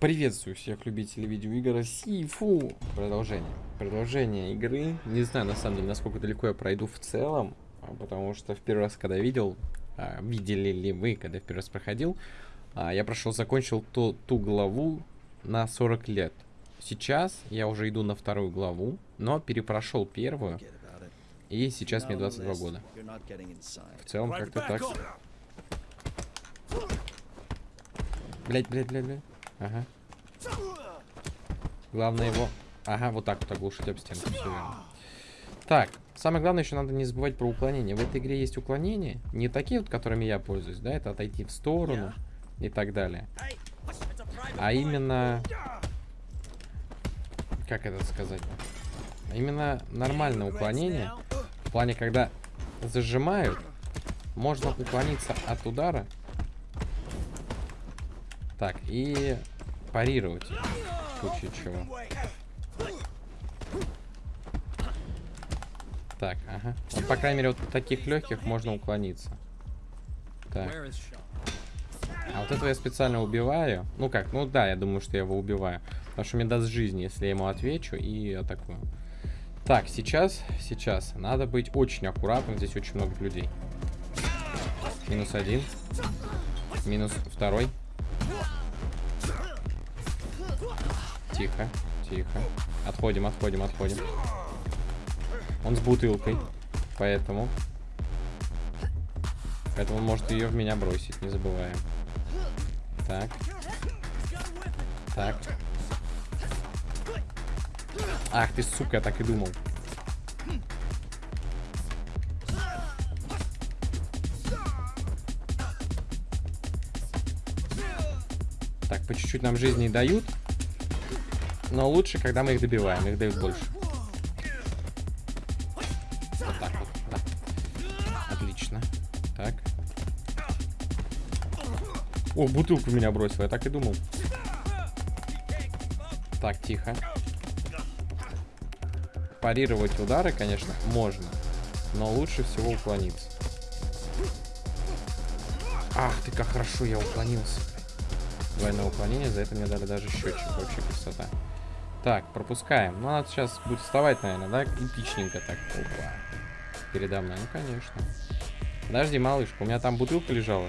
Приветствую всех любителей видеоигр Сифу. Продолжение. Продолжение игры. Не знаю, на самом деле, насколько далеко я пройду в целом. а, Потому что в первый раз, когда видел, а, видели ли вы, когда я в первый раз проходил, а, я прошел, закончил ту, ту главу на 40 лет. Сейчас я уже иду на вторую главу, но перепрошел первую, и сейчас мне 22 года. В целом, как-то так. Блять, блять, блять, блять. Ага. Главное его... Ага, вот так вот оглушить об стенку. Так, самое главное еще надо не забывать про уклонение. В этой игре есть уклонения. Не такие вот, которыми я пользуюсь, да, это отойти в сторону и так далее. А именно... Как это сказать? А Именно нормальное уклонение. В плане, когда зажимают, можно уклониться от удара. Так, и парировать. В случае чего. Так, ага. Вот, по крайней мере, вот таких легких можно уклониться. Так. А вот этого я специально убиваю. Ну как, ну да, я думаю, что я его убиваю. Потому что мне даст жизнь, если я ему отвечу и атакую. Так, сейчас, сейчас. Надо быть очень аккуратным. Здесь очень много людей. Минус один. Минус второй. Тихо, тихо. Отходим, отходим, отходим. Он с бутылкой. Поэтому... Поэтому может ее в меня бросить, не забываем. Так. Так. Ах ты, сука, я так и думал. Так, по чуть-чуть нам жизни дают. Но лучше, когда мы их добиваем. Их дают больше. Вот так вот, да. Отлично. Так. О, бутылку меня бросил, я так и думал. Так, тихо. Парировать удары, конечно, можно. Но лучше всего уклониться. Ах ты, как хорошо я уклонился. Двойное уклонение, за это мне дали даже счетчик. Вообще красота. Так, пропускаем. Ну, надо сейчас будет вставать, наверное, да? Эпичненько так. Опа. Передо мной, ну, конечно. Подожди, малышка, у меня там бутылка лежала.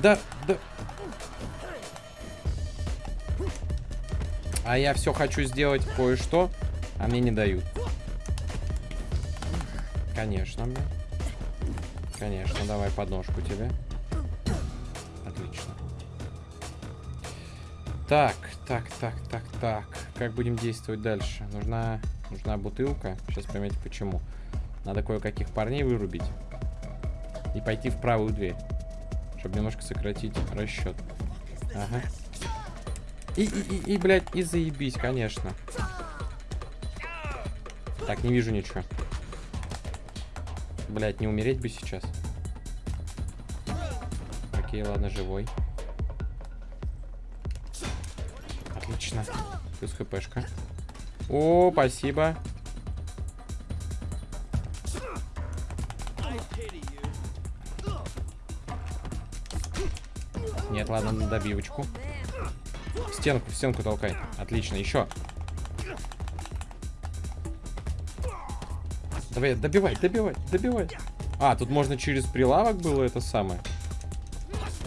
Да, да. А я все хочу сделать кое-что, а мне не дают. Конечно, мне. Конечно, давай подножку тебе. Так, так, так, так, так. Как будем действовать дальше? Нужна, нужна бутылка. Сейчас поймете почему. Надо кое-каких парней вырубить. И пойти в правую дверь. Чтобы немножко сократить расчет. Ага. И, и, и, и, блядь, и заебись, конечно. Так, не вижу ничего. Блядь, не умереть бы сейчас. Окей, ладно, живой. Отлично. Плюс хпшка. О, спасибо. Нет, ладно, на добивочку. Стенку, в стенку толкай. Отлично, еще. Давай, добивай, добивай, добивай. А, тут можно через прилавок было это самое.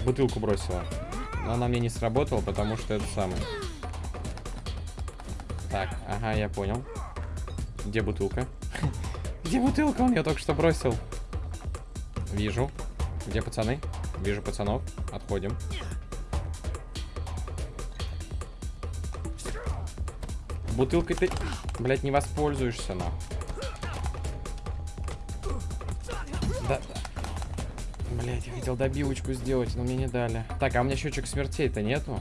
Бутылку бросила. Но она мне не сработала, потому что это самое. Так, ага, я понял. Где бутылка? Где бутылка? Он ее только что бросил. Вижу. Где пацаны? Вижу пацанов. Отходим. Бутылкой ты, блядь, не воспользуешься, нахуй. Да. Блять, я хотел добивочку сделать, но мне не дали. Так, а у меня счетчик смертей-то нету.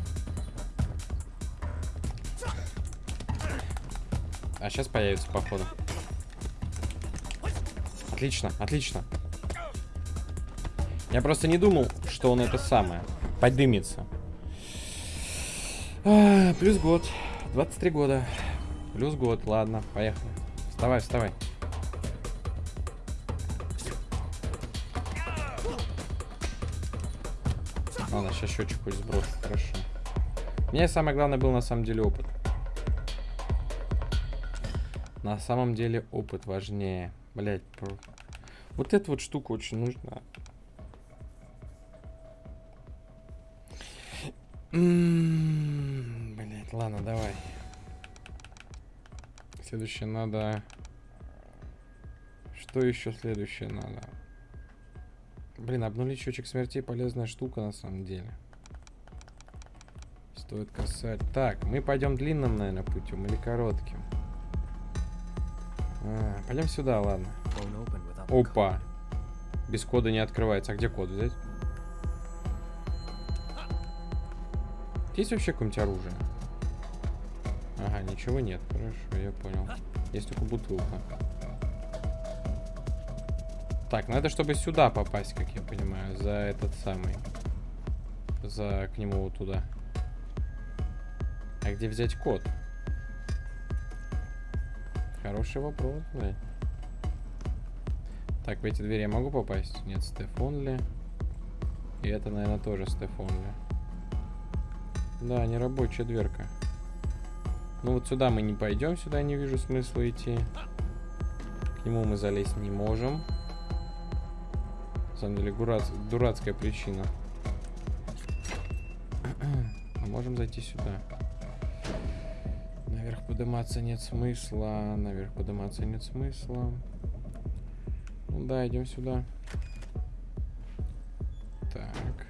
А сейчас появится, походу. Отлично, отлично. Я просто не думал, что он это самое. Поднимется. А, плюс год. 23 года. Плюс год, ладно, поехали. Вставай, вставай. Ладно, сейчас счетчик хоть сбросит, хорошо. Мне самое главное был на самом деле опыт. На самом деле опыт важнее. Блять, про... вот эта вот штука очень нужна. Блять, ладно, давай. Следующее надо... Что еще следующее надо? Блин, обнулить счетчик смерти полезная штука на самом деле. Стоит касать. Так, мы пойдем длинным, наверное, путем или коротким. А, пойдем сюда, ладно. Опа. Без кода не открывается. А где код взять? Есть вообще какое-нибудь оружие? Ага, ничего нет. Хорошо, я понял. Есть только бутылка. Так, надо, чтобы сюда попасть, как я понимаю. За этот самый. За к нему вот туда. А где взять код? Хороший вопрос, блядь. Так, в эти двери я могу попасть? Нет, Стефон ли? И это, наверное, тоже Стефон ли. Да, не рабочая дверка. Ну вот сюда мы не пойдем, сюда не вижу смысла идти. К нему мы залезть не можем. На самом деле, гурац... дурацкая причина. А можем зайти сюда. Подниматься нет смысла. Наверх подниматься нет смысла. Ну да, идем сюда. Так.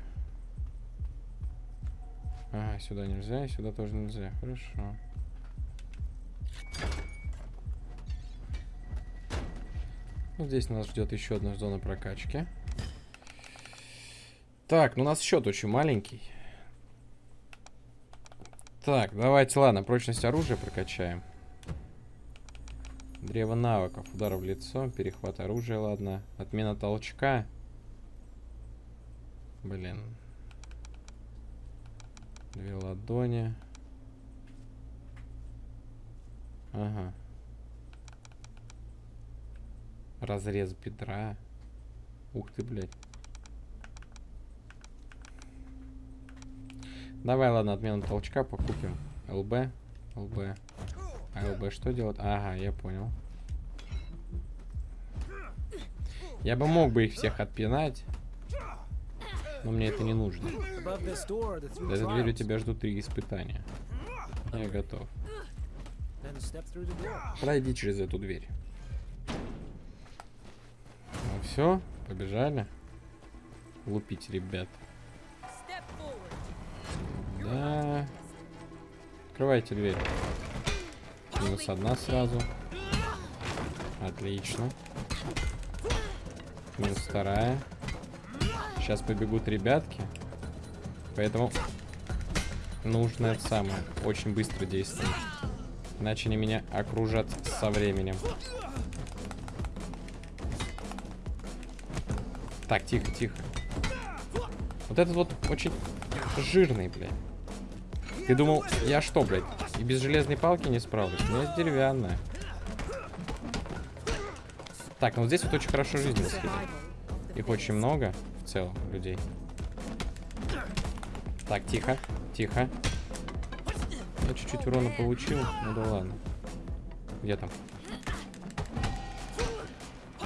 Ага, сюда нельзя, и сюда тоже нельзя. Хорошо. Ну, здесь нас ждет еще одна зона прокачки. Так, ну у нас счет очень маленький. Так, давайте, ладно, прочность оружия прокачаем. Древо навыков, удар в лицо, перехват оружия, ладно. Отмена толчка. Блин. Две ладони. Ага. Разрез бедра. Ух ты, блядь. Давай, ладно, отмену толчка покупим. ЛБ. ЛБ. А ЛБ что делать? Ага, я понял. Я бы мог бы их всех отпинать. Но мне это не нужно. За этой дверью тебя ждут три испытания. Я готов. Пройди через эту дверь. Ну все, побежали. Лупить, ребят. Да. Открывайте дверь. Минус одна сразу. Отлично. Минус вторая. Сейчас побегут ребятки. Поэтому нужно это самое. Очень быстро действовать. Иначе они меня окружат со временем. Так, тихо, тихо. Вот этот вот очень жирный, блядь. Ты думал, я что, блядь, и без железной палки не справлюсь? У меня есть деревянная. Так, ну здесь вот очень хорошо жизнь раскидает. Их очень много в целом людей. Так, тихо, тихо. Я чуть-чуть урона получил. Ну да ладно. Где там?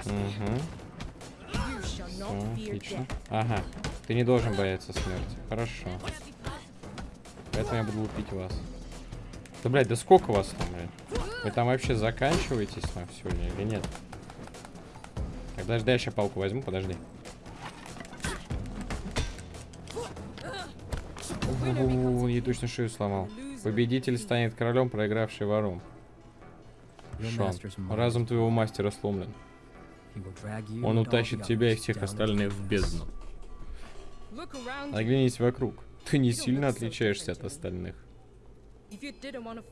Угу. Все, отлично. Ага. Ты не должен бояться смерти. Хорошо. Поэтому я буду лупить вас. Да, блядь, да сколько вас там, блядь? Вы там вообще заканчиваетесь на сегодня или нет? Так, подожди, я сейчас палку возьму, подожди. Ей точно шею сломал. Победитель станет королем, проигравший вором. Шон, разум твоего мастера сломлен. Он утащит тебя и всех остальных в бездну. Оглянись вокруг. Ты не сильно отличаешься от остальных.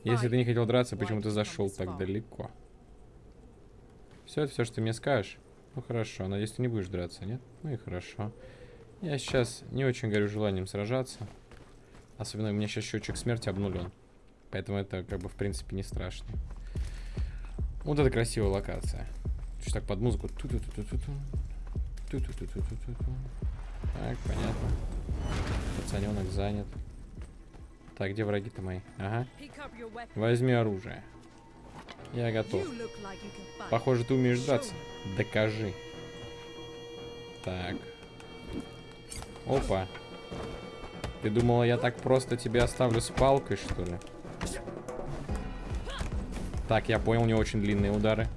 Если ты не хотел драться, почему ты зашел так далеко? Все, это все, что ты мне скажешь. Ну хорошо, надеюсь, ты не будешь драться, нет? Ну и хорошо. Я сейчас не очень горю желанием сражаться. Особенно у меня сейчас счетчик смерти обнулен. Поэтому это как бы в принципе не страшно. Вот это красивая локация. Чуть так под музыку. Так, понятно. Пацаненок занят. Так, где враги-то мои? Ага. Возьми оружие. Я готов. Похоже, ты умеешь драться. Докажи. Так. Опа. Ты думала, я так просто тебя оставлю с палкой, что ли? Так, я понял, у него очень длинные удары.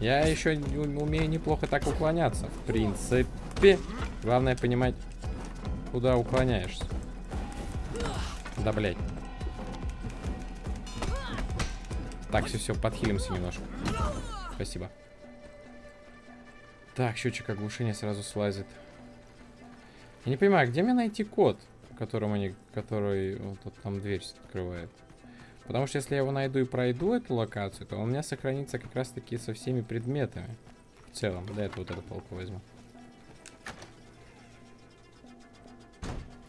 Я еще умею неплохо так уклоняться, в принципе. Главное понимать, куда уклоняешься. Да, блядь. Так, все, все, подхилимся немножко. Спасибо. Так, счетчик оглушения сразу слазит. Я не понимаю, где мне найти код, которым они, который вот, вот там дверь открывает? Потому что если я его найду и пройду эту локацию, то у меня сохранится как раз таки со всеми предметами. В целом, да, это вот эту палку возьму.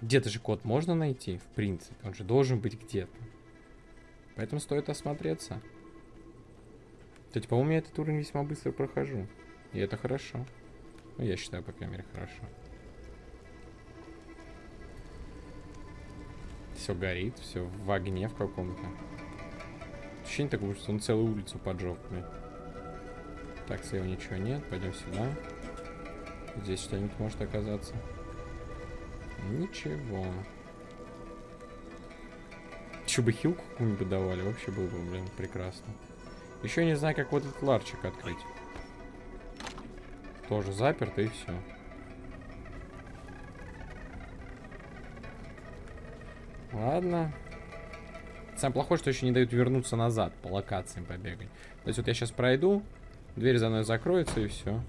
Где-то же код можно найти, в принципе. Он же должен быть где-то. Поэтому стоит осмотреться. Кстати, по-моему, я этот уровень весьма быстро прохожу. И это хорошо. Ну, я считаю, по крайней мере, хорошо. Все горит, все в огне в каком-то. Ощущение такое, что он целую улицу поджег, блин. Так, слева ничего нет. Пойдем сюда. Здесь что-нибудь может оказаться. Ничего. Еще бы хилку какую-нибудь давали, вообще было бы, блин, прекрасно. Еще не знаю, как вот этот ларчик открыть. Тоже заперто и все. Ладно. Самое плохое, что еще не дают вернуться назад по локациям побегать. То есть вот я сейчас пройду, дверь за мной закроется и все.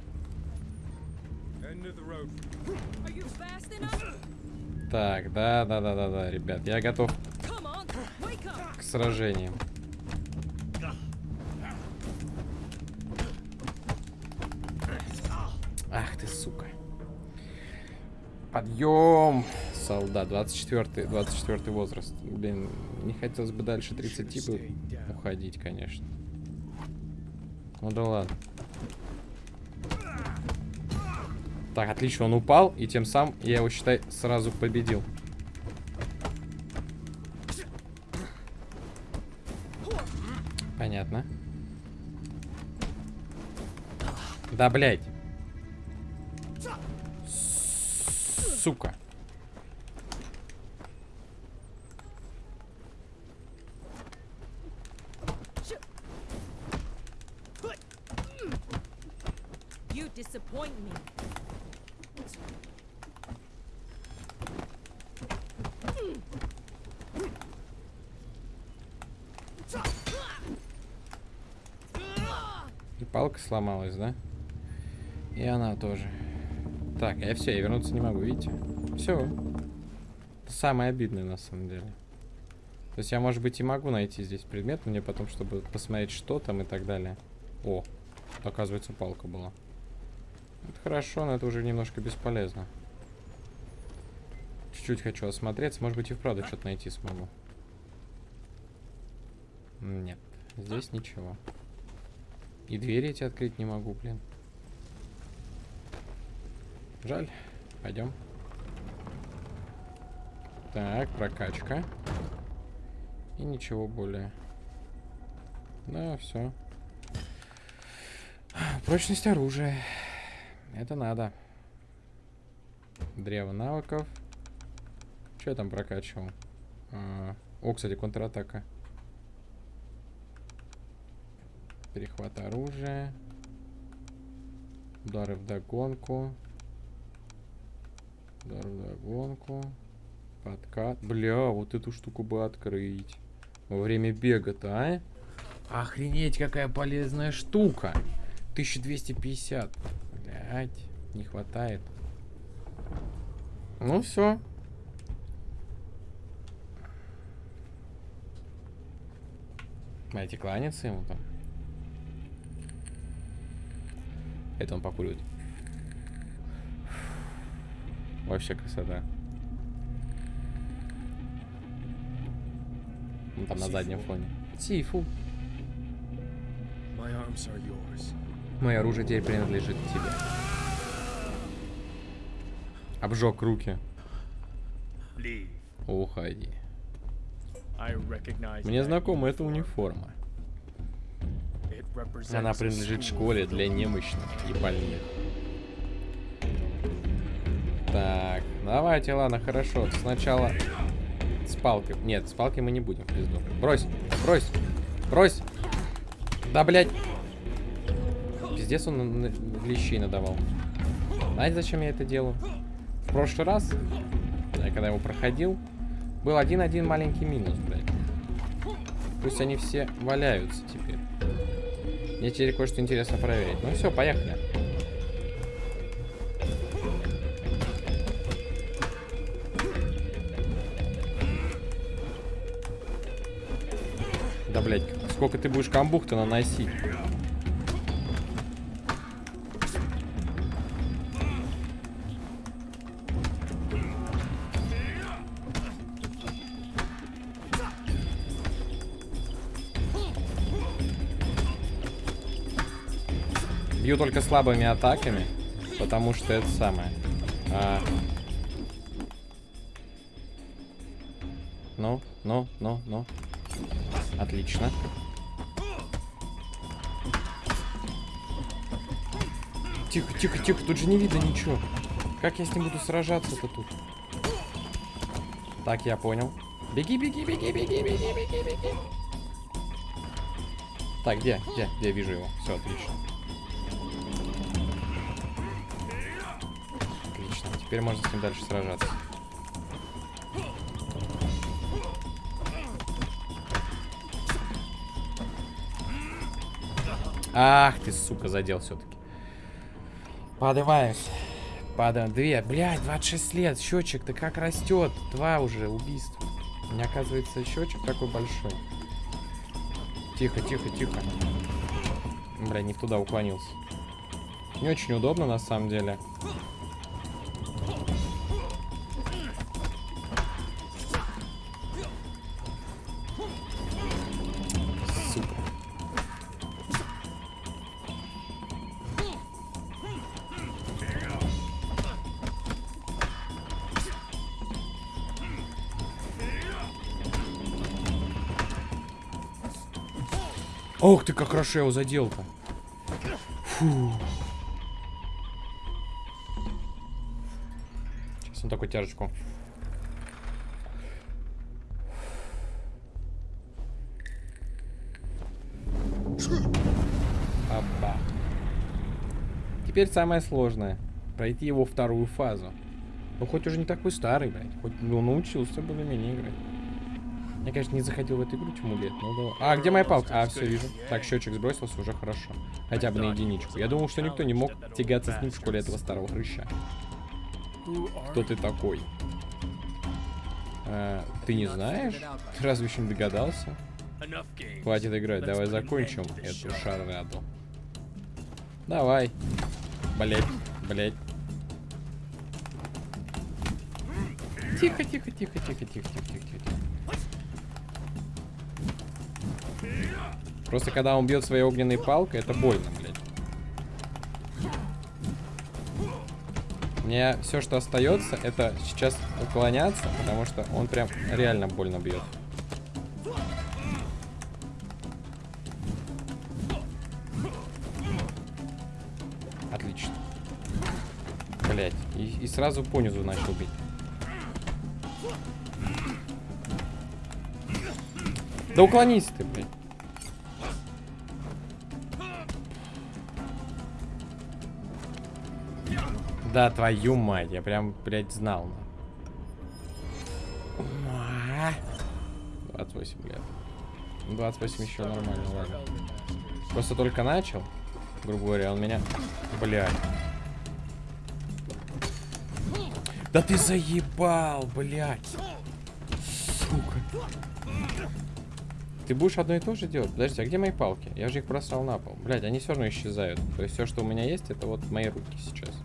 Так, да, да, да, да, да, ребят, я готов к сражениям. Ах ты, сука. Подъем! Солдат, 24 24 возраст. Блин, не хотелось бы дальше 30 бы уходить, конечно. Ну да ладно. Так, отлично, он упал, и тем самым я его, считай, сразу победил. Понятно. Да, блядь. Сука. You disappoint me. И палка сломалась, да? И она тоже. Так, я все, я вернуться не могу, видите? Все. Самое обидное на самом деле. То есть я, может быть, и могу найти здесь предмет, но мне потом, чтобы посмотреть, что там и так далее. О, оказывается, палка была. Это хорошо, но это уже немножко бесполезно. Чуть-чуть хочу осмотреться. Может быть, и вправду что-то найти смогу. Нет, здесь ничего. И двери эти открыть не могу, блин. Жаль. Пойдем. Так, прокачка. И ничего более. Да, все. Прочность оружия. Это надо. Древо навыков. Что я там прокачивал? А, О, кстати, контратака. Перехват оружия. Удары в догонку. Удары в догонку. Подкат. Бля, вот эту штуку бы открыть. Во время бега-то, а? Охренеть, какая полезная штука. 1250. Блять, не хватает. Ну все. Знаете, кланяться ему там. Это он покуривает. Вообще красота. Он там на заднем фоне. Yours. Мое оружие теперь принадлежит тебе. Обжег руки. Уходи. Мне знакома эта униформа. Она принадлежит школе для немощных и больных. Так, давайте, ладно, хорошо. Сначала с палкой. Нет, с палкой мы не будем в пизду. Брось, брось, брось. Да, блядь. Пиздец он лещей надавал. Знаете, зачем я это делаю? В прошлый раз, я когда его проходил, был один-один маленький минус, блядь. Пусть они все валяются теперь. Мне теперь кое-что интересно проверить. Ну все, поехали. Да, блядь, сколько ты будешь камбух-то наносить? Бью только слабыми атаками, потому что это самое. А. Ну, ну, ну, ну. Отлично. Тихо, тихо, тихо, тут же не видно ничего. Как я с ним буду сражаться-то тут? Так, я понял. Беги, беги, беги, беги, беги, беги, беги. Так, где? Где? Где? Вижу его. Все, отлично. Теперь можно с ним дальше сражаться. Ах ты, сука, задел все-таки. Поднимаемся. Падаем. Две. Блядь, 26 лет. Счетчик-то как растет. Два уже убийства. Меня, оказывается, счетчик такой большой. Тихо, тихо, тихо. Бля, не туда уклонился. Не очень удобно, на самом деле. Ох ты, как хорошо я его задел-то. Сейчас он такой тяжечку. Опа. Теперь самое сложное. Пройти его вторую фазу. Ну, хоть уже не такой старый, блядь. Хоть ну, научился более-менее играть. Я, конечно, не заходил в эту игру тьму лет, но... да. А, где моя палка? А, все, вижу. Так, счетчик сбросился, уже хорошо. Хотя бы на единичку. Я думал, что никто не мог тягаться с ним в школе этого старого хрыща. Кто ты такой? А, ты не знаешь? Ты разве еще не догадался? Хватит играть, давай закончим эту шараду. Давай. Блять, блять. Тихо, тихо, тихо, тихо, тихо, тихо, тихо, тихо. Просто когда он бьет своей огненной палкой, это больно, блядь. Мне все, что остается, это сейчас уклоняться, потому что он прям реально больно бьет. Отлично. Блять. И, и сразу понизу начал бить. Да уклонись ты, блядь. Да, твою мать, я прям, блядь, знал. А. 28 лет. Ну, 28 еще нормально, ладно. Просто только начал, грубо говоря, он меня... Блядь. Да ты заебал, блядь. Сука. Ты будешь одно и то же делать? Подожди, а где мои палки? Я же их бросал на пол. Блядь, они все равно исчезают. То есть все, что у меня есть, это вот мои руки сейчас.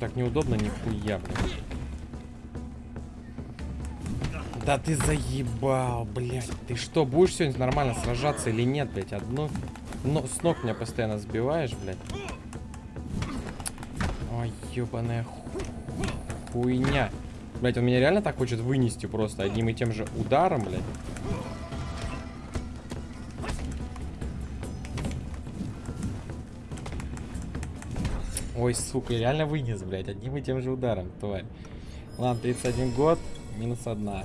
Так неудобно, нихуя. Да ты заебал, блядь. Ты что, будешь сегодня нормально сражаться или нет, блядь? Одно... Но с ног меня постоянно сбиваешь, блядь. Ой, ебаная ху- хуйня. Блядь, он меня реально так хочет вынести просто одним и тем же ударом, блядь. Ой, сука, реально вынес, блядь, одним и тем же ударом, тварь. Ладно, 31 год, минус одна.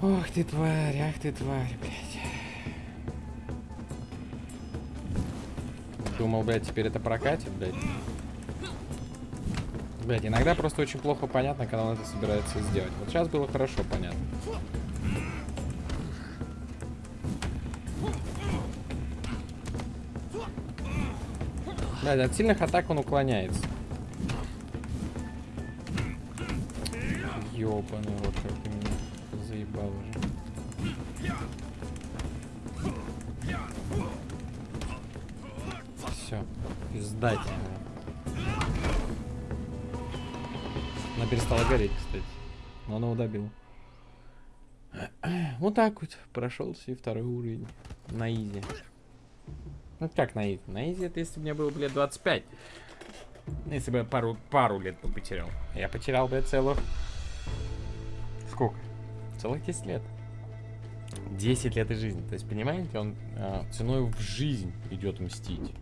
Ох ты тварь, ах ты тварь, блядь. Думал, блядь, теперь это прокатит, блядь. Блядь, иногда просто очень плохо понятно, когда он это собирается сделать. Вот сейчас было хорошо понятно. Блядь, от сильных атак он уклоняется. Ёбаный рот, как ты меня заебал уже. Все, пизда тебе. Она перестала гореть, кстати. Но она его добила. Вот так вот прошелся и второй уровень на easy. Ну как на easy? На easy это если бы мне было, блядь, 25. Ну, Если бы я пару, пару лет бы потерял. Я потерял, блядь, целых... Сколько? Целых 10 лет. 10 лет из жизни. То есть, понимаете, он а, ценой в жизнь идет мстить.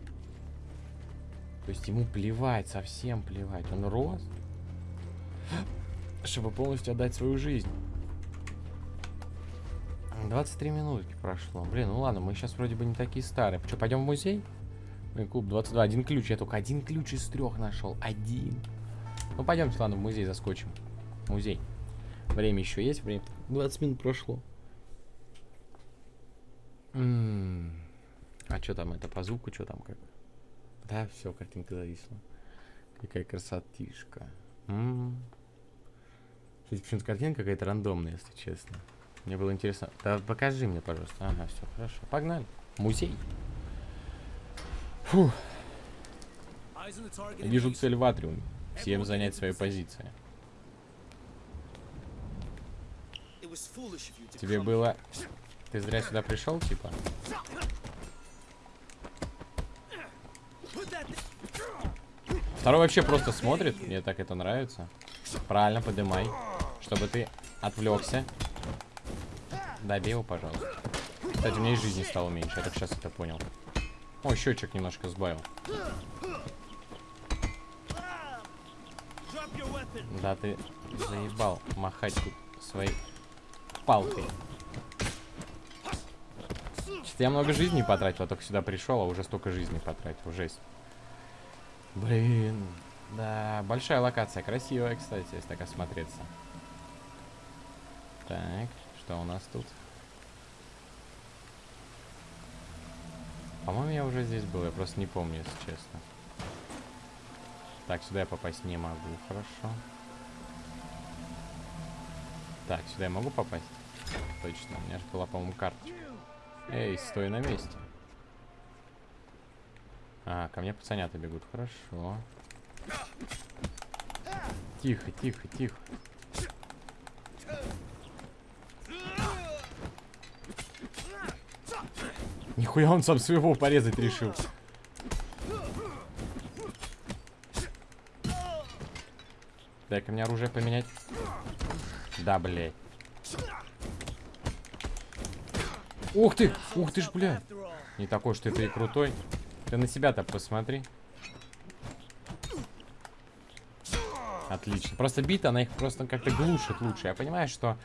То есть ему плевать, совсем плевать. Он рос, чтобы полностью отдать свою жизнь. 23 минутки прошло. Блин, ну ладно, мы сейчас вроде бы не такие старые. Что, пойдем в музей? Блин, клуб 22. Один ключ. Я только один ключ из трех нашел. Один. Ну, пойдемте, ладно, в музей заскочим. Музей. Время еще есть? Время. 20 минут прошло. М, А что там это по звуку? Что там как? Да, все, картинка зависла. Какая красотишка. М. Кстати, почему-то картинка какая-то рандомная, если честно. Мне было интересно. Да покажи мне, пожалуйста. Ага, все, хорошо. Погнали. Музей. Фух. Вижу цель в атриуме. Всем занять свои позиции. Тебе было... Ты зря сюда пришел, типа? Второй вообще просто смотрит. Мне так это нравится. Правильно, подымай. Чтобы ты отвлекся. Добей его, пожалуйста. Кстати, у меня и жизни стало меньше. Я только сейчас это понял. О, счетчик немножко сбавил. Да ты заебал махать тут своей палкой. Что-то я много жизни потратил, а только сюда пришел, а уже столько жизни потратил. Жесть. Блин. Да, большая локация. Красивая, кстати, если так осмотреться. Так, что у нас тут? По-моему, я уже здесь был, я просто не помню, если честно. Так, сюда я попасть не могу, хорошо. Так, сюда я могу попасть? Точно, у меня же была, по-моему, карточка. Эй, стой на месте. А, ко мне пацанята бегут, хорошо. Тихо, тихо, тихо. Нихуя он сам своего порезать решил. Дай-ка мне оружие поменять. Да, блядь. Ух ты! Ух ты ж, бля! Не такой, что ты и крутой. Ты на себя-то посмотри. Отлично. Просто бита, она их просто как-то глушит лучше. Я понимаю, что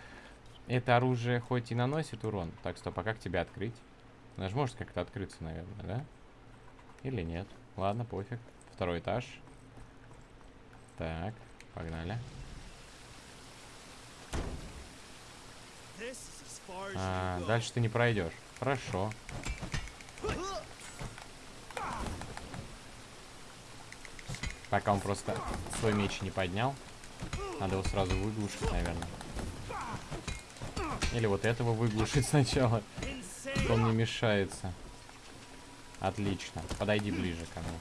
это оружие хоть и наносит урон. Так, стоп, а как тебя открыть? Она же может как-то открыться, наверное, да? Или нет? Ладно, пофиг. Второй этаж. Так, погнали. А, дальше ты не пройдешь. Хорошо. Пока он просто свой меч не поднял. Надо его сразу выглушить, наверное. Или вот этого выглушить сначала что он не мешается. Отлично. Подойди ближе ко мне.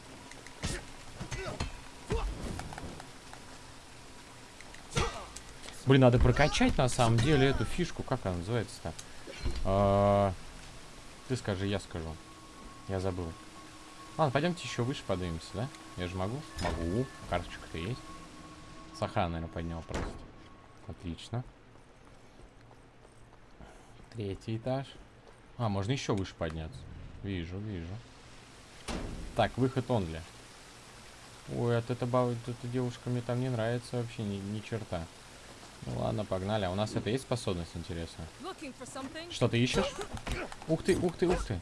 Блин, надо прокачать на самом деле эту фишку. Как она называется-то? А -а ты скажи, я скажу. Я забыл. Ладно, пойдемте еще выше поднимемся, да? Я же могу? Могу. Карточка-то есть. Сахара, наверное, поднял просто. Отлично. Третий этаж. А, можно еще выше подняться. Вижу, вижу. Так, выход он ли? Ой, от эта, баба, эта девушка мне там не нравится вообще ни, ни черта. Ну ладно, погнали. А у нас это есть способность, интересно? Что ты ищешь? Ух ты, ух ты, ух ты.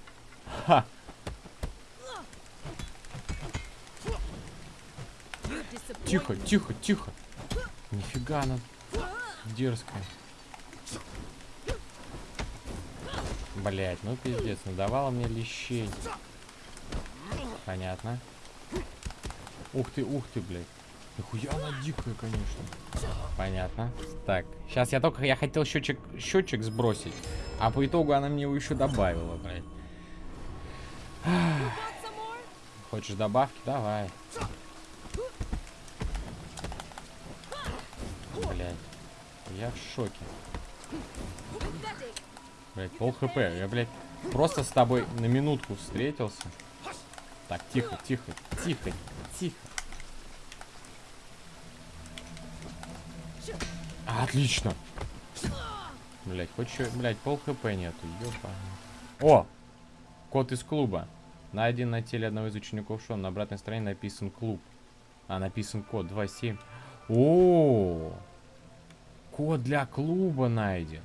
Ха! Тихо, тихо, тихо. Нифига она дерзкая. Блять, ну пиздец, надавала мне лещей. Понятно. Ух ты, ух ты, блядь. Нихуя она дикая, конечно. Понятно. Так, сейчас я только, я хотел счетчик, счетчик сбросить, а по итогу она мне его еще добавила, блядь. Хочешь добавки? Давай. Блядь. Я в шоке. Блять, пол хп. Я, блядь, просто с тобой на минутку встретился. Так, тихо, тихо, тихо, тихо. Отлично. Блять, что, блять, пол хп нету, ёпа. О! Код из клуба. Найден на теле одного из учеников шоу. На обратной стороне написан клуб. А, написан код 27. О! Код для клуба найден.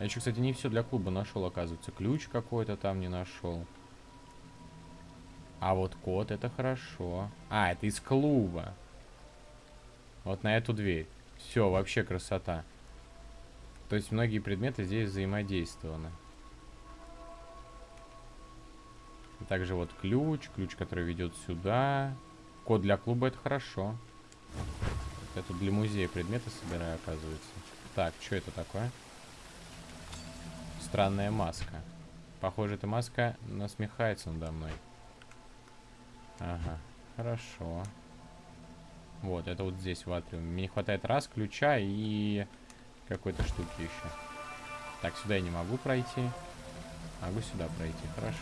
Я еще, кстати, не все для клуба нашел, оказывается. Ключ какой-то там не нашел. А вот код это хорошо. А, это из клуба. Вот на эту дверь. Все, вообще красота. То есть многие предметы здесь взаимодействованы. Также вот ключ, ключ, который ведет сюда. Код для клуба это хорошо. Я тут для музея предметы собираю, оказывается. Так, что это такое? Странная маска. Похоже, эта маска насмехается надо мной. Ага, хорошо. Вот, это вот здесь в атриуме. Мне не хватает раз ключа и какой-то штуки еще. Так, сюда я не могу пройти. Могу сюда пройти, хорошо.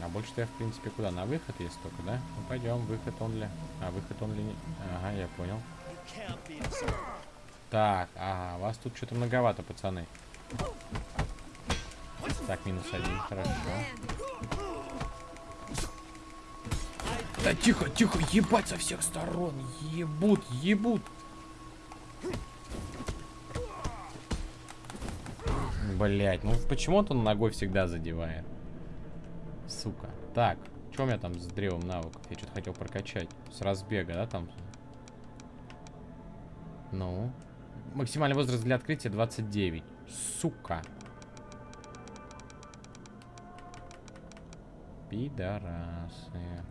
А больше-то я, в принципе, куда? На выход есть только, да? Ну, пойдем, выход он ли? А, выход он ли? Ага, я понял. Так, ага, вас тут что-то многовато, пацаны. Так, минус один, хорошо. Да тихо, тихо, ебать со всех сторон. Ебут, ебут. Блять, ну почему он ногой всегда задевает? Сука. Так, что у меня там с древом навыков? Я что-то хотел прокачать. С разбега, да, там? Ну. Максимальный возраст для открытия 29. Сука. Пидорасы.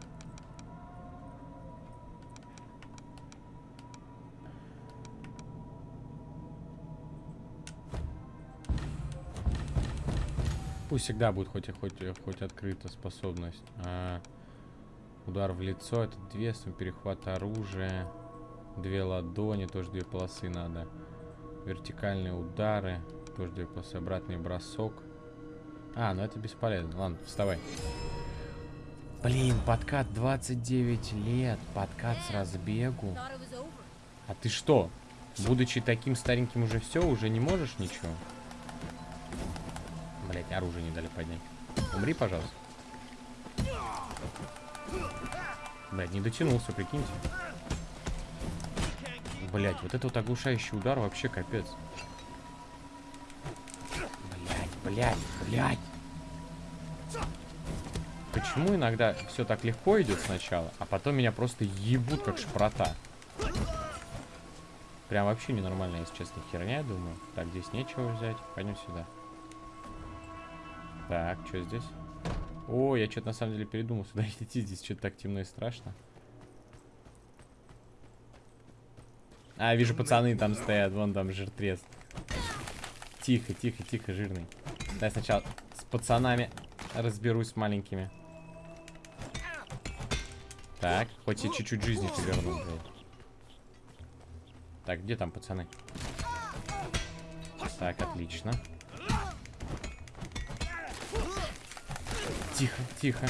Пусть всегда будет хоть, хоть, хоть открыта способность. А, удар в лицо, это две, перехват оружия, две ладони, тоже две полосы надо. Вертикальные удары, тоже полосы, обратный бросок. А, ну это бесполезно. Ладно, вставай. Блин, подкат 29 лет, подкат с разбегу. А ты что, будучи таким стареньким уже все, уже не можешь ничего? Блять, оружие не дали поднять. Умри, пожалуйста. Блять, не дотянулся, прикиньте. Блять, вот это вот оглушающий удар вообще капец. Блять, блять, блять. Почему иногда все так легко идет сначала, а потом меня просто ебут как шпрота? Прям вообще ненормально, если честно, херня, я думаю. Так, здесь нечего взять. Пойдем сюда. Так, что здесь? О, я что-то на самом деле передумал сюда идти. Здесь что-то так темно и страшно. А, вижу, пацаны там стоят. Вон там жиртрез. Тихо, тихо, тихо, жирный. Дай сначала с пацанами разберусь с маленькими. Так, хоть и чуть-чуть жизни ты вернул, блядь. Так, где там пацаны? Так, отлично. Тихо, тихо.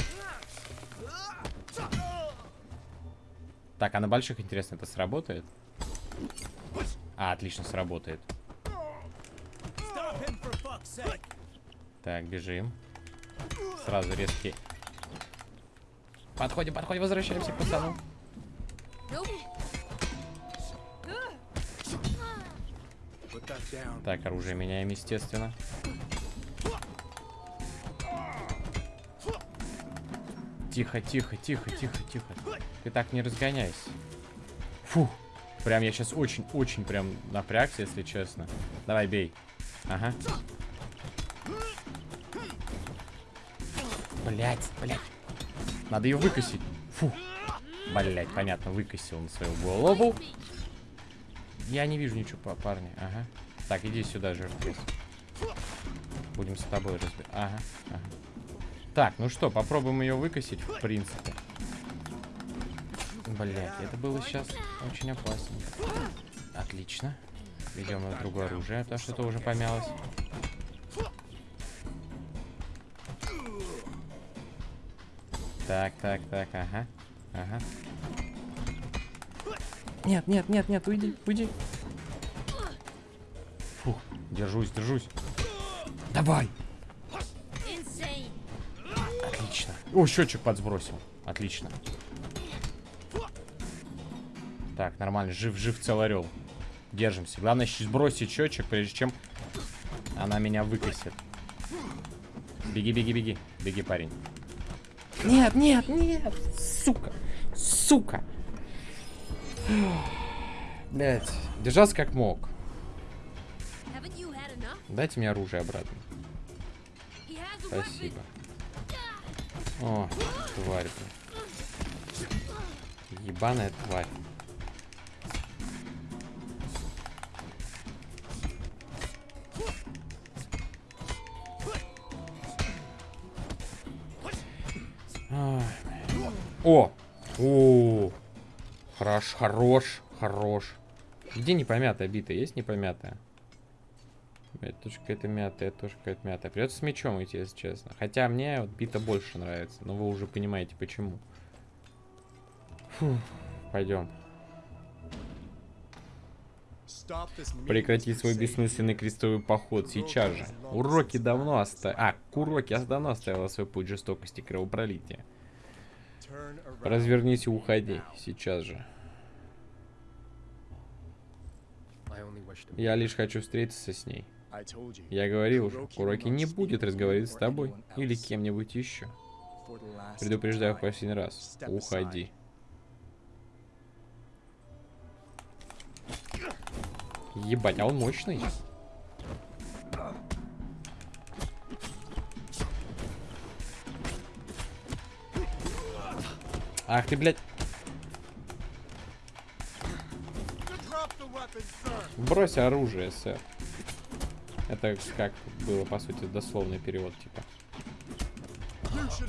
Так, а на больших, интересно, это сработает? А, отлично, сработает. Так, бежим. Сразу резкий. Подходим, подходим, возвращаемся к пацану. Так, оружие меняем, естественно. Тихо, тихо, тихо, тихо, тихо. Ты так не разгоняйся. Фу. Прям я сейчас очень-очень прям напрягся, если честно. Давай, бей. Ага. Блять, блять. Надо ее выкосить. Фу. Блять, понятно, выкосил на свою голову. Я не вижу ничего, па- парни. Ага. Так, иди сюда, жертвец. Будем с тобой разбирать. Ага, ага. Так, ну что, попробуем ее выкосить, в принципе. Блять, это было сейчас очень опасненько. Отлично. Идем на другое оружие, потому что это уже помялось. Так, так, так, ага. Ага. Нет, нет, нет, нет, уйди, уйди. Фух, держусь, держусь. Давай. Отлично. О, счетчик подсбросил. Отлично. Так, нормально. Жив-жив целый орел. Держимся. Главное сбросить счетчик, прежде чем она меня выкосит. Беги, беги, беги. Беги, парень. Нет, нет, нет. Сука. Сука. Блять. Держался как мог. Дайте мне оружие обратно. Спасибо. О, тварь, блин. Ебаная тварь. О! О! Хорош, хорош, хорош. Где непомятая бита? Есть непомятая? Это тоже какая-то мятая, это тоже какая-то мятая. Придется с мечом идти, если честно. Хотя мне вот бита больше нравится. Но вы уже понимаете, почему. Фу, пойдем. Прекрати свой бессмысленный крестовый поход сейчас же. Уроки давно оставил... А, Куроки давно оставила свой путь жестокости и кровопролития. Развернись и уходи. Сейчас же. Я лишь хочу встретиться с ней. Я говорил уже, Куроки не будет разговаривать с тобой или кем-нибудь еще. Предупреждаю в последний раз. Уходи. Ебать, а он мощный. Ах ты, блядь. Брось оружие, сэр. Это как было, по сути, дословный перевод, типа.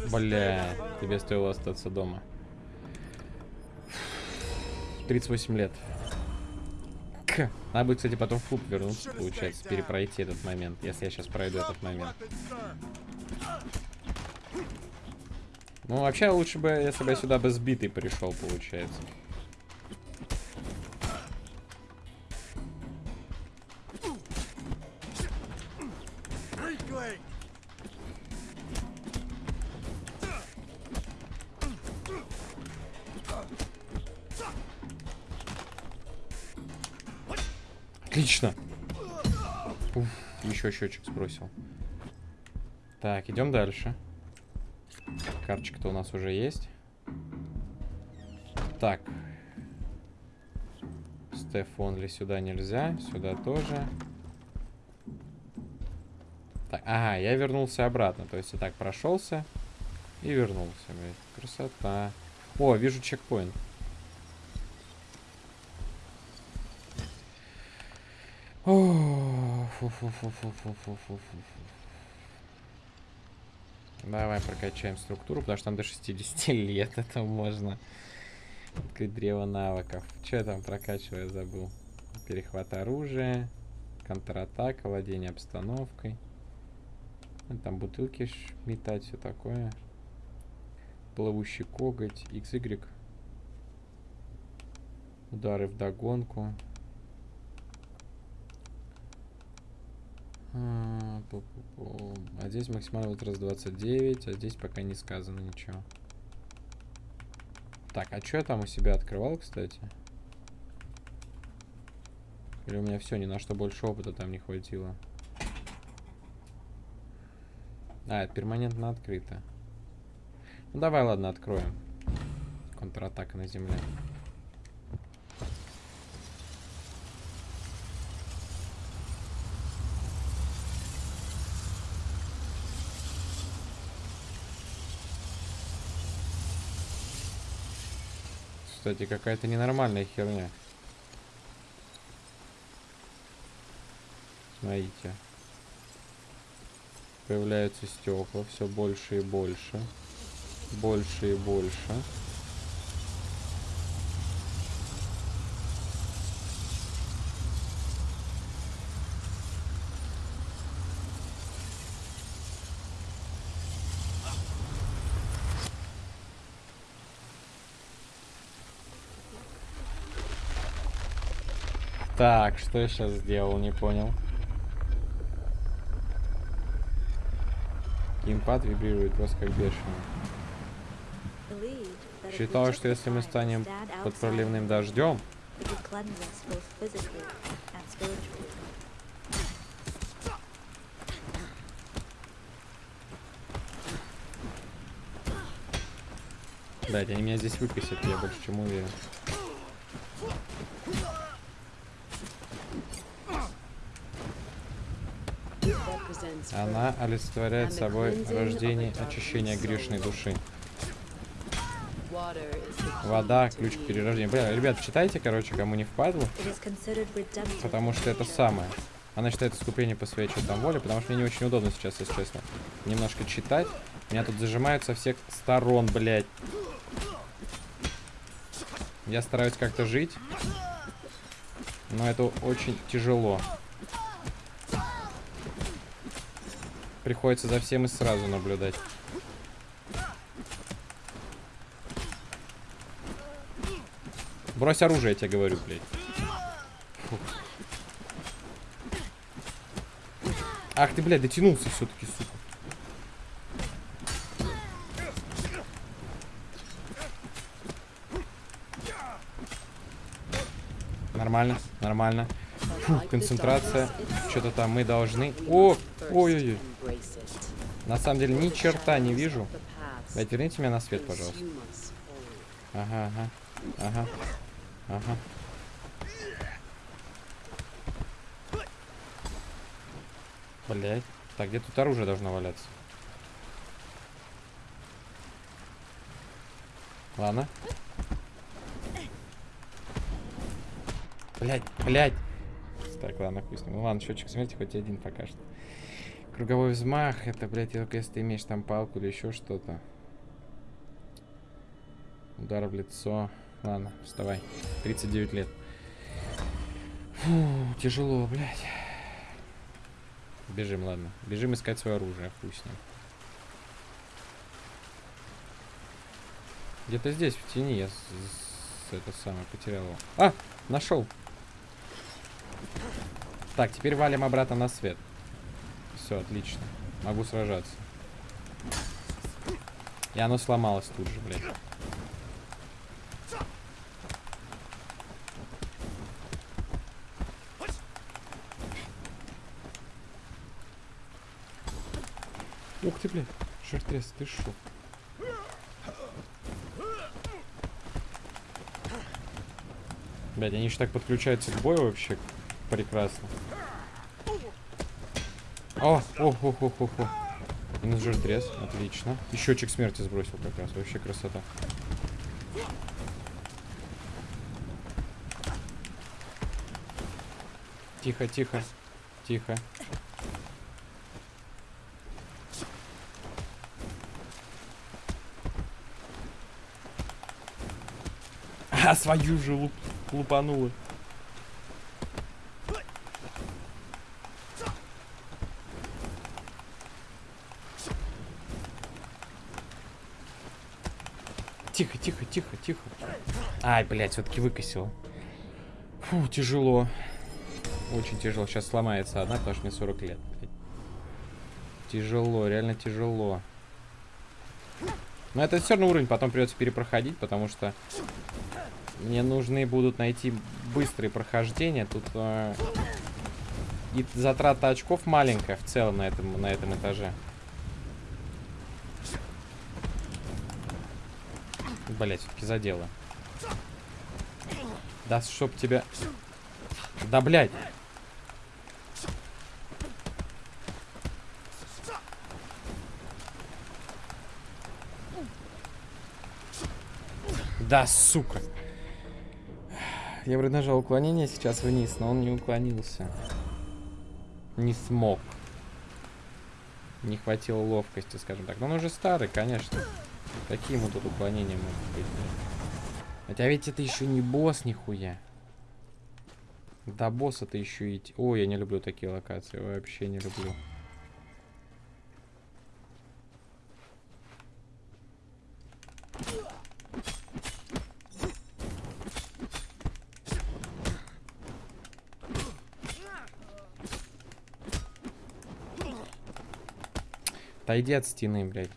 Бля, тебе стоило остаться дома. 38 лет. К. Надо будет, кстати, потом в клуб вернуться, получается, перепройти этот момент, если я сейчас пройду этот момент. Ну, вообще, лучше бы, если бы я сюда бы сбитый пришел, получается. Отлично. Уф, еще счетчик сбросил. Так, идем дальше. Карточка-то у нас уже есть. Так. Стефон ли сюда нельзя? Сюда тоже. Так, ага, я вернулся обратно. То есть я так прошелся и вернулся. Блядь. Красота. О, вижу чекпоинт. О, фу-фу-фу-фу-фу-фу-фу-фу. Давай прокачаем структуру, потому что там до 60 лет это можно. Открыть древо навыков. Что я там прокачиваю, забыл. Перехват оружия. Контратака, владение обстановкой. Ну, Там бутылки метать, все такое. Плывущий коготь, XY. Удары в догонку. А, пу-пу-пу. А здесь максимальный возраст 29, а здесь пока не сказано ничего. Так, а что я там у себя открывал, кстати? Или у меня все, ни на что больше опыта там не хватило? А, это перманентно открыто. Ну давай, ладно, откроем. Контратака на земле. Кстати, какая-то ненормальная херня. Смотрите. Появляются стекла все больше и больше. Больше и больше. Так, что я сейчас сделал, не понял. Геймпад вибрирует просто как бешеный. Считаю, что если мы станем под проливным дождем, Блять, они меня здесь выкосят, я больше чем уверен. Она олицетворяет собой рождение очищения грешной души. Вода, ключ к перерождению. Бля, ребят, читайте, короче, кому не впадло, потому что это самое. Она считает искупление по своей что там воле, потому что мне не очень удобно сейчас, если честно, немножко читать. Меня тут зажимают со всех сторон, блядь. Я стараюсь как-то жить, но это очень тяжело. Приходится за всем и сразу наблюдать. Брось оружие, я тебе говорю, блядь. Фу. Ах ты, блядь, дотянулся все-таки, сука. Нормально, нормально. Фу, концентрация. Что-то там мы должны... О! Ой-ой-ой. На самом деле ни черта не вижу. Блядь, верните меня на свет, пожалуйста. Ага, ага. Ага. Ага. Блять. Так, где тут оружие должно валяться? Ладно. Блять, блять. Так, ладно, хуй. Ну ладно, счетчик смерти хоть один пока что. Круговой взмах, это, блядь, только если ты имеешь там палку или еще что-то. Удар в лицо. Ладно, вставай. 39 лет. Фу, тяжело, блядь. Бежим, ладно. Бежим искать свое оружие, хуй с. Где-то здесь, в тени, я это самое потерял его. А, нашел. Так, теперь валим обратно на свет. Все, отлично. Могу сражаться. И оно сломалось тут же, блядь. Ух ты, блядь. Шертрес, ты шо? Блядь, они еще так подключаются к бою вообще. Прекрасно. О, о, о, о, о, о. Минус жиртрез, отлично. И счетчик смерти сбросил как раз, вообще красота. Тихо, тихо, тихо. А, свою же луп, лупанула. Тихо, тихо, тихо, тихо. Ай, блядь, все-таки выкосил. Фу, тяжело. Очень тяжело. Сейчас сломается одна, потому что мне 40 лет. Тяжело, реально тяжело. Но это все равно уровень потом придется перепроходить, потому что мне нужны будут найти быстрые прохождения. Тут э, и затрата очков маленькая в целом на этом, на этом этаже. Блять, все-таки задело. Да чтоб тебя... Да, блядь. Да, сука. Я вроде нажал уклонение сейчас вниз, но он не уклонился. Не смог. Не хватило ловкости, скажем так. Но он уже старый, конечно. Какие ему тут уклонения могут быть? Хотя ведь это еще не босс нихуя. До босса-то еще идти. Ой, я не люблю такие локации. Вообще не люблю. Отойди от стены, блядь.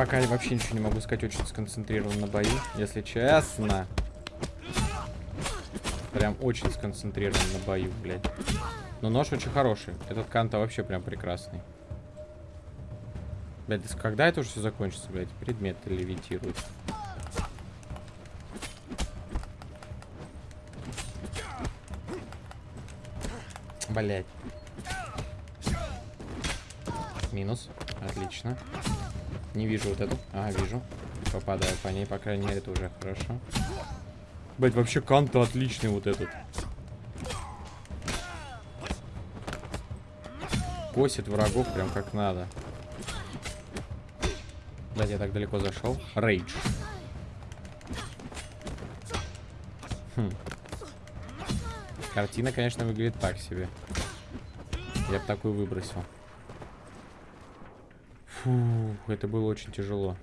Пока я вообще ничего не могу сказать, очень сконцентрирован на бою, если честно. Прям очень сконцентрирован на бою, блядь. Но нож очень хороший. Этот канта вообще прям прекрасный. Блядь, да когда это уже все закончится, блядь? Предметы левитируют. Блядь. Минус. Отлично. Не вижу вот эту. А, вижу. Попадаю по ней, по крайней мере, это уже хорошо. Блять, вообще канта отличный вот этот. Косит врагов прям как надо. Блять, я так далеко зашел. Рейдж. Хм. Картина, конечно, выглядит так себе. Я бы такую выбросил. Фу, это было очень тяжело.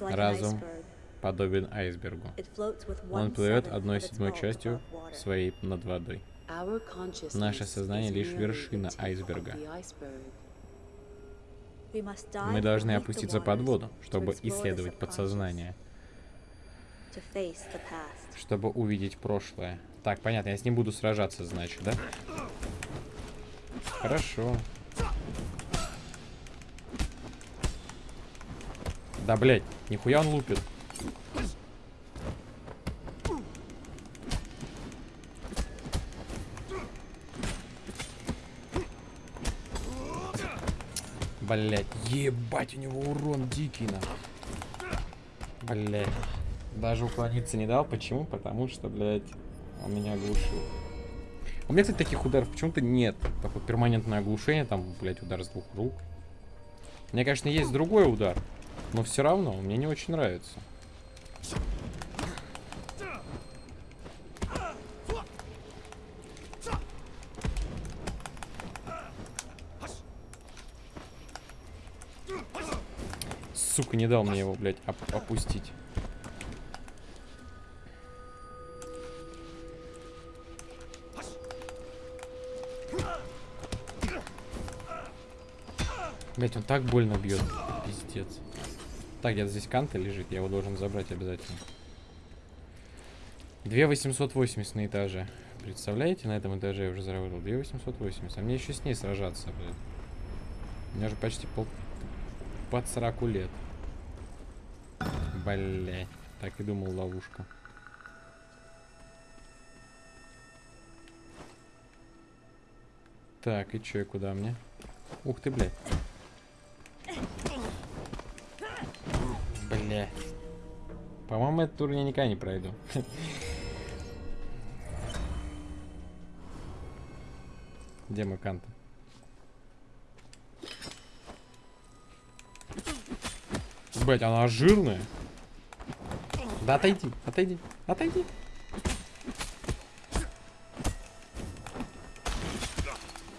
Разум подобен айсбергу. Он плывет одной седьмой частью своей над водой. Наше сознание лишь вершина айсберга. Мы должны опуститься под воду, чтобы исследовать подсознание. Чтобы увидеть прошлое. Так, понятно, я с ним буду сражаться, значит, да? Хорошо. Да, блядь, нихуя он лупит. Блять, ебать, у него урон дикий, на. Блять. Даже уклониться не дал. Почему? Потому что, блядь, он меня оглушил. У меня, кстати, таких ударов почему-то нет. Такое перманентное оглушение, там, блядь, удар с двух рук. У меня, конечно, есть другой удар, но все равно мне не очень нравится. Сука, не дал мне его, блядь, оп опустить. Блять, он так больно бьет. Пиздец. Так, где-то здесь канта лежит, я его должен забрать обязательно. 2880 на этаже. Представляете, на этом этаже я уже заработал 2880. А мне еще с ней сражаться, блядь. У меня же почти пол... под 40 лет. Блять. Так и думал, ловушка. Так, и чё, и куда мне? Ух ты, блядь. Бля. По-моему, этот тур я никогда не пройду. Где мой канта? Блять, она жирная. Да отойди, отойди, отойди.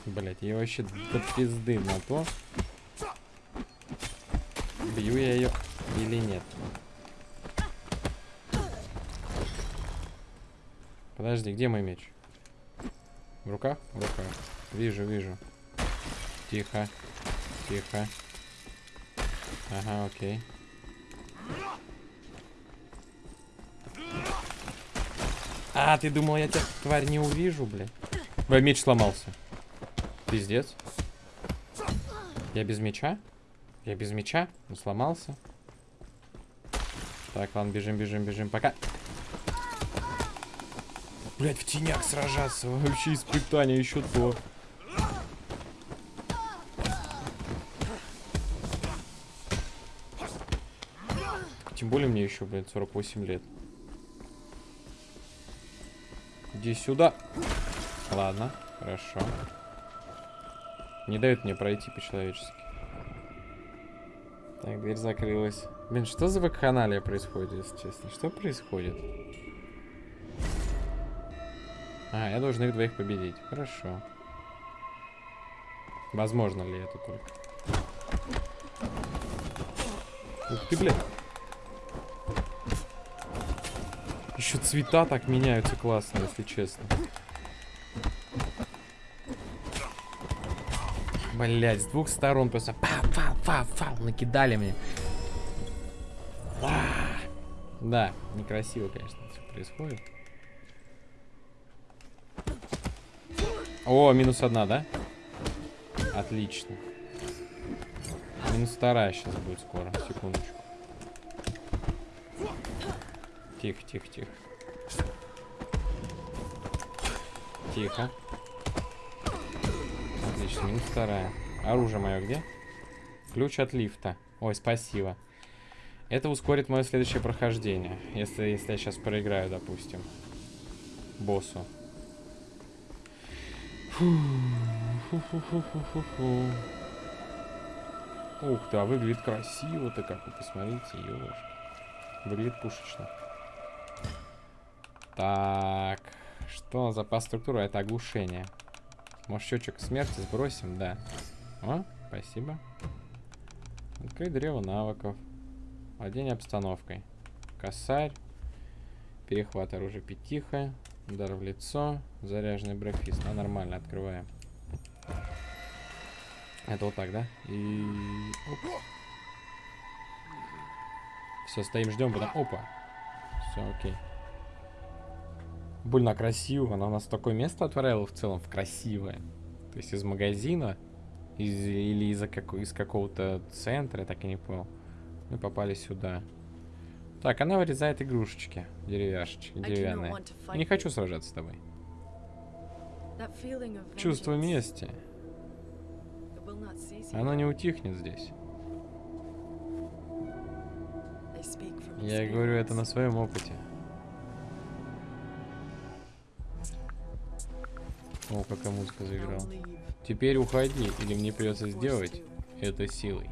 Блять, я вообще до пизды на то. Бью я ее или нет. Подожди, где мой меч? В руках? В руках. Вижу, вижу. Тихо. Тихо. Ага, окей. А, ты думал, я тебя, тварь, не увижу, блядь? Бля, меч сломался. Пиздец. Я без меча? Я без меча? Он сломался. Так, ладно, бежим, бежим, бежим. Пока. Блять, в тенях сражаться. Вообще испытание еще то. Тем более мне еще, блядь, 48 лет. Иди сюда. Ладно, хорошо. Не дают мне пройти по-человечески. Так, дверь закрылась. Блин, что за вакханалия происходит, если честно? Что происходит? А, я должен их двоих победить. Хорошо. Возможно ли это только? Ух ты, блядь. Еще цвета так меняются классно, если честно. Блять, с двух сторон просто фау, фау, фау, накидали мне. А, Да, некрасиво, конечно, все происходит. О, минус одна, да? Отлично. Минус вторая сейчас будет скоро. Секундочку. Тихо, тихо, тихо. Тихо. Отлично, минус вторая. Оружие мое где? Ключ от лифта. Ой, спасибо. Это ускорит мое следующее прохождение. Если, если я сейчас проиграю, допустим. Боссу. Фу, фу, фу, фу. Ух ты, а выглядит красиво-то как вы посмотрите, ёшки. Выглядит пушечно. Так, что за структура? Это оглушение. Может, счетчик смерти сбросим? Да. О, спасибо. Открыть древо навыков. Владение обстановкой. Косарь. Перехват оружия пятиха. Удар в лицо. Заряженный брефист. Ну, нормально, открываем. Это вот так, да? И... Все, стоим, ждем, потом... Опа! Все, окей. Больно красиво. Она у нас такое место отворяла в целом, в красивое. То есть из магазина, из, или из, как, из какого-то центра, я так и не понял. Мы попали сюда. Так, она вырезает игрушечки, деревяшечки, деревянные. Не хочу сражаться с тобой. Чувство мести. Оно не утихнет здесь. Я говорю это на своем опыте. О, какая музыка заиграла. Теперь уходи, или мне придется сделать это силой.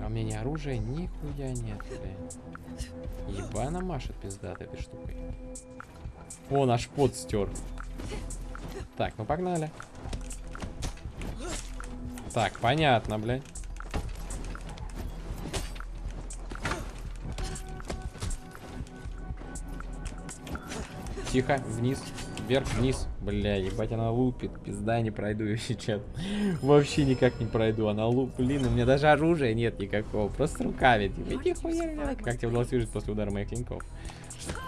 А у меня ни оружия нихуя нет, блин. Ебана машет пиздат этой штукой. О, наш пот стер. Так, ну погнали. Так, понятно, блядь. Тихо, вниз вверх, вниз. Бля, ебать, она лупит. Пизда, не пройду ее сейчас. Вообще никак не пройду. Она луп, блин, у меня даже оружия нет никакого. Просто руками. Типа, иди хуя, Как тебе удалось выжить после удара моих клинков?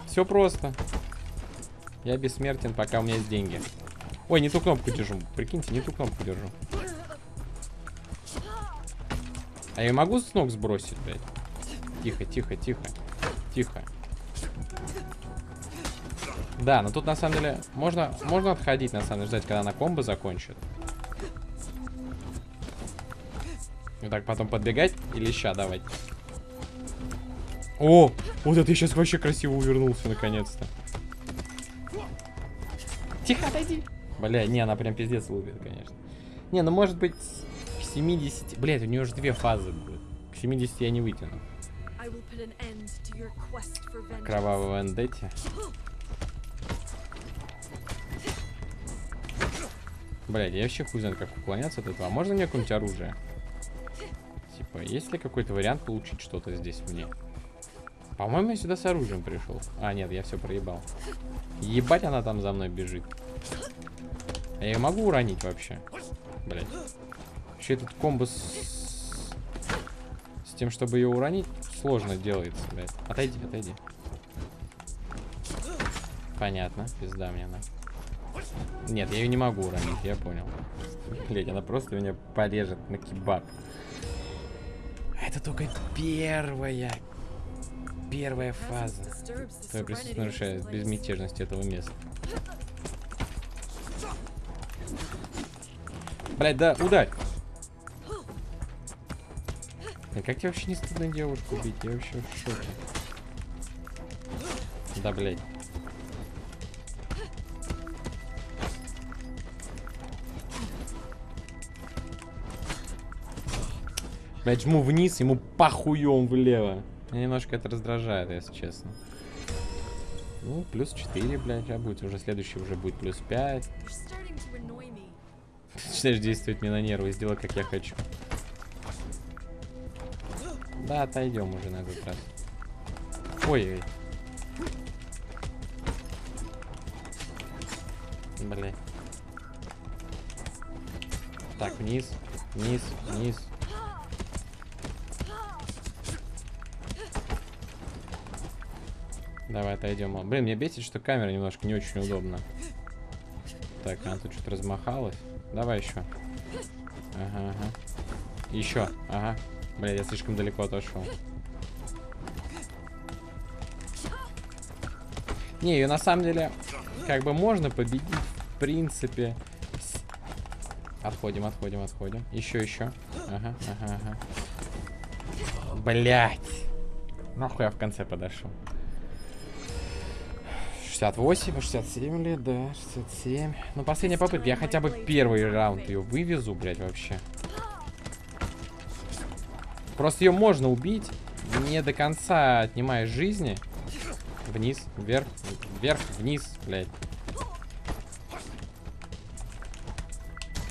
Все просто. Я бессмертен, пока у меня есть деньги. Ой, не ту кнопку держу. Прикиньте, не ту кнопку держу. А я могу с ног сбросить, блядь? Тихо, тихо, тихо. Тихо. Да, но тут на самом деле можно, можно отходить, на самом деле, ждать, когда она комбо закончит. Вот так потом подбегать или ща давать. О, вот это я сейчас вообще красиво увернулся наконец-то. Тихо, отойди. Бля, не, она прям пиздец лупит, конечно. Не, ну может быть к 70... Блять, у нее уже две фазы будет. К 70 я не вытяну. Кровавого вендетти. Блядь, я вообще хуй знаю, как уклоняться от этого. А можно мне какое-нибудь оружие? Типа, есть ли какой-то вариант получить что-то здесь мне? По-моему, я сюда с оружием пришел. А, нет, я все проебал. Ебать, она там за мной бежит. А я могу уронить вообще? Блядь. Еще этот комбо с... с тем, чтобы ее уронить, сложно делается, блядь. Отойди, отойди. Понятно, пизда мне она. Нет, я ее не могу уронить, я понял. Блять, она просто меня порежет на кебаб. Это только первая. Первая фаза. Твое присутствие нарушает безмятежность этого места. Блять, да, ударь! А как тебе вообще не стыдно девушку убить? Я вообще в шоке. Да, блядь. Блять, жму вниз, ему похуем влево. Меня немножко это раздражает, если честно. Ну, плюс 4, блядь, а будет уже следующий уже будет плюс 5. Начинаешь действовать мне на нервы, сделай как я хочу. Да, отойдем уже на этот раз. Ой-ой. Блять. Так, вниз, вниз, вниз. Давай отойдем. Блин, мне бесит, что камера немножко не очень удобна. Так, она тут что-то размахалась. Давай еще. Ага, ага. Еще. Ага. Бля, я слишком далеко отошел. Не, ее на самом деле как бы можно победить, в принципе. Отходим, отходим, отходим. Еще, еще. Ага, ага, ага. Блять. Нахуй я в конце подошел. 68, 67 лет, да, 67. Ну, последняя попытка. Я хотя бы первый раунд ее вывезу, блядь, вообще. Просто ее можно убить, не до конца отнимая жизни. Вниз, вверх, вверх, вниз, блядь.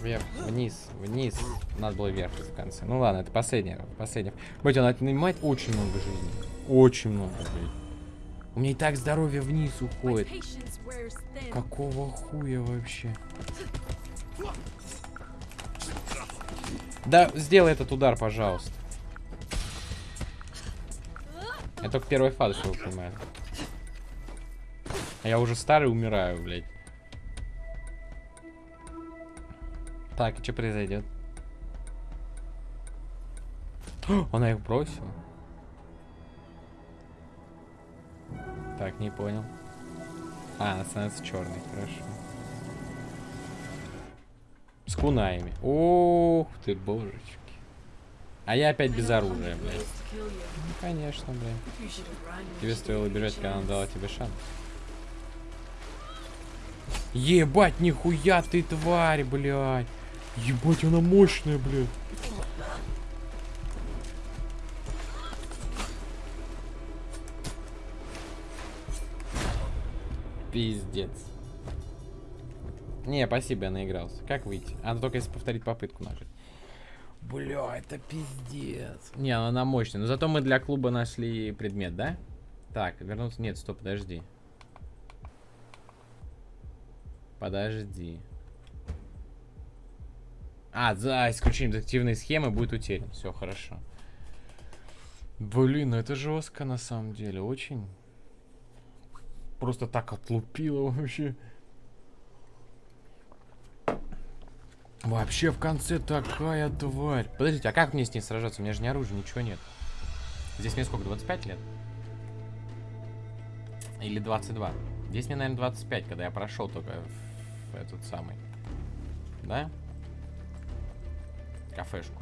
Вверх, вниз, вниз. Надо было вверх в конце. Ну ладно, это последняя, последняя. Блять, она отнимает очень много жизни. Очень много, блядь. У меня и так здоровье вниз уходит. Какого хуя вообще? Да, сделай этот удар, пожалуйста. Я только первой фазы, что вы понимаете. А я уже старый умираю, блядь. Так, и что произойдет? Она их бросила. Так, не понял. А, она становится черной, хорошо. С кунаями. Ух ты, божечки. А я опять без оружия, блядь. Ну, конечно, блядь. Тебе стоило бежать, когда она дала тебе шанс. Ебать, нихуя ты тварь, блядь. Ебать, она мощная, блядь. Пиздец. Не, спасибо, я наигрался. Как выйти? А, только если повторить попытку нажать. Бля, это пиздец. Не, она мощная. Но зато мы для клуба нашли предмет, да? Так, вернуться... Нет, стоп, подожди. Подожди. А, за исключением детективной схемы будет утерян. Все хорошо. Блин, ну это жестко на самом деле, очень. Просто так отлупило вообще. Вообще в конце такая тварь. Подождите, а как мне с ней сражаться? У меня же ни оружия, ничего нет. Здесь мне сколько, 25 лет? Или 22? Здесь мне, наверное, 25, когда я прошел только в этот самый. Да? Кафешку.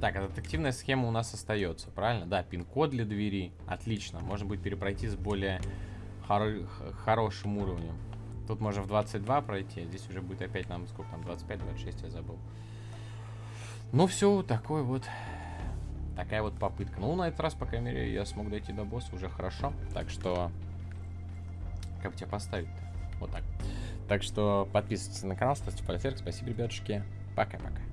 Так, а детективная схема у нас остается, правильно? Да, пин-код для двери. Отлично. Можно будет перепройти с более хор хорошим уровнем. Тут можно в 22 пройти, а здесь уже будет опять нам, сколько там, 25-26, я забыл. Ну все, такой вот, такая вот попытка. Ну, на этот раз, по крайней мере, я смог дойти до босса, уже хорошо. Так что, как бы тебя поставить-то? Вот так. Так что подписывайтесь на канал, ставьте палец вверх. Спасибо, ребятушки. Пока-пока.